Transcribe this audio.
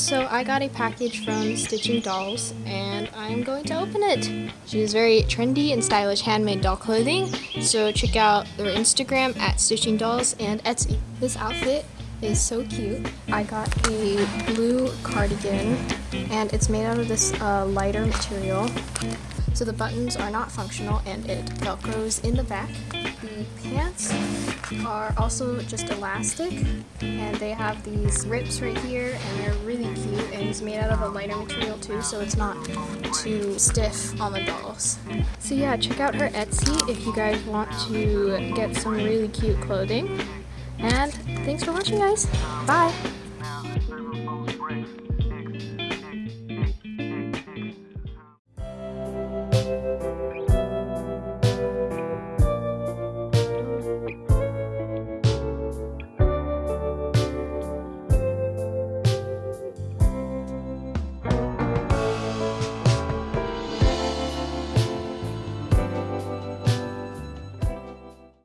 I got a package from Stitching Dolls and I'm going to open it. She has very trendy and stylish handmade doll clothing, so check out their Instagram at Stitching Dolls and Etsy. This outfit is so cute. I got a blue cardigan and it's made out of this uh, lighter material. So the buttons are not functional and it velcros in the back. The pants are also just elastic and they have these rips right here and they're really cute and it's made out of a lighter material too so it's not too stiff on the dolls. So yeah, check out her Etsy if you guys want to get some really cute clothing. And thanks for watching guys. Bye!